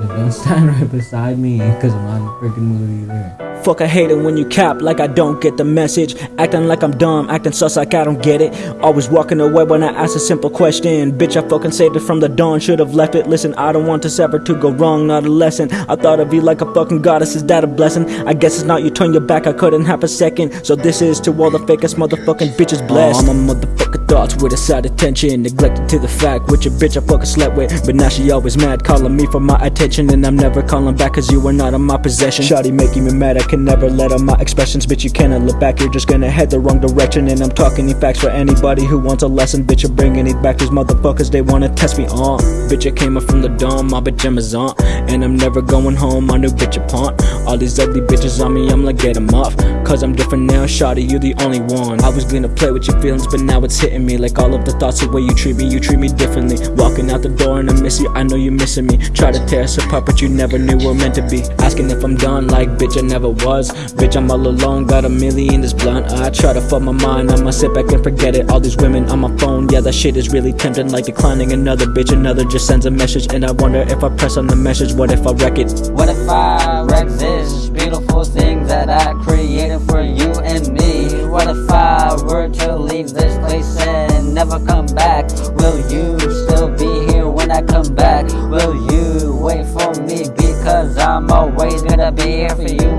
Then don't stand right beside me, cause I'm not in a freaking mood either. Fuck, I hate it when you cap like I don't get the message. Acting like I'm dumb, acting sus like I don't get it. Always walking away when I ask a simple question. Bitch, I fucking saved it from the dawn, should've left it. Listen, I don't want this ever to go wrong, not a lesson. I thought of you like a fucking goddess, is that a blessing? I guess it's not, you turn your back, I couldn't have a second. So this is to all the fakest motherfucking bitches blessed. Oh, I'm a motherfucker thoughts with a side attention. Neglected to the fact, which a bitch I fucking slept with. But now she always mad, calling me for my attention. And I'm never calling back, cause you are not in my possession. Shawty making me mad, I can never let out my expressions, bitch. You cannot look back, you're just gonna head the wrong direction. And I'm talking in facts for anybody who wants a lesson, bitch. You're bringing it back, these motherfuckers, they wanna test me on. Bitch, I came up from the dome, my pajamas on. And I'm never going home, my new bitch upon. All these ugly bitches on me, I'm like, get them off. Cause I'm different now, shawty, you the only one. I was gonna play with your feelings, but now it's hitting me. Like all of the thoughts, the way you treat me, you treat me differently. Walking out the door and I miss you, I know you're missing me. Try to tear us apart, but you never knew we're meant to be. Asking if I'm done, like, bitch, I never was. Bitch, I'm all alone, got a million this blunt. I try to fuck my mind, I'ma sit back and forget it. All these women on my phone, yeah, that shit is really tempting. Like declining another bitch, another just sends a message. And I wonder if I press on the message, what if I wreck it? What if I wreck this beautiful thing that I created for you and me? What if I were to leave this place and never come back? Will you still be here when I come back? Will you wait for me? Because I'm always gonna be here for you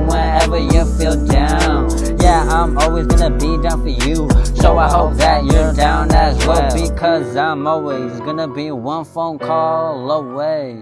for you. So I hope that you're down as well. Because I'm always gonna be one phone call away.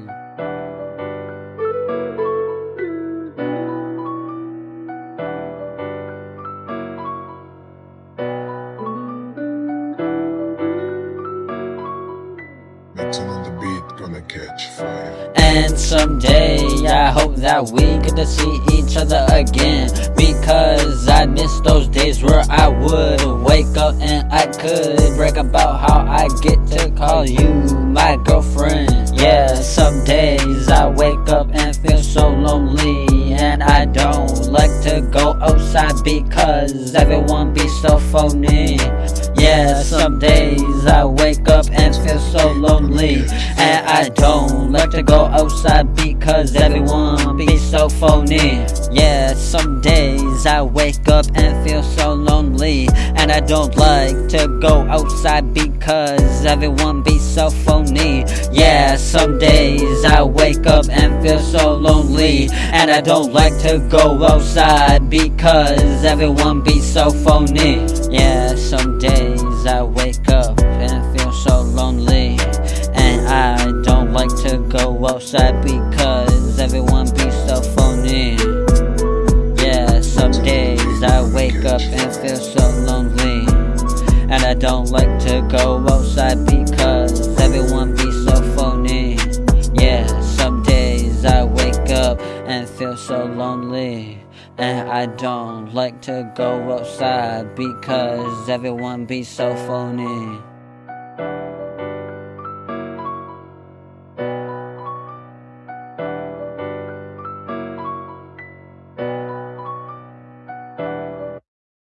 Mixing on the beat, gonna catch fire. And someday I hope that we get to see each other again. Because I miss those days where I would wake up and I could brag about how I get to call you my girlfriend. Yeah, some days I wake up and feel so lonely. And I don't like to go outside because everyone be so phony yeah, some days I wake up and feel so lonely. And I don't like to go outside because everyone be so phony. Yeah, some days I wake up and feel so lonely. And I don't like to go outside because everyone be so phony. Yeah, some days I wake up and feel so lonely. And I don't like to go outside because everyone be so phony. Yeah, some days I wake up and feel so lonely. And I don't like to go outside because everyone be so phony. Yeah, some days I wake up and feel so lonely. And I don't like to go outside because so lonely and I don't like to go outside because everyone be so phony.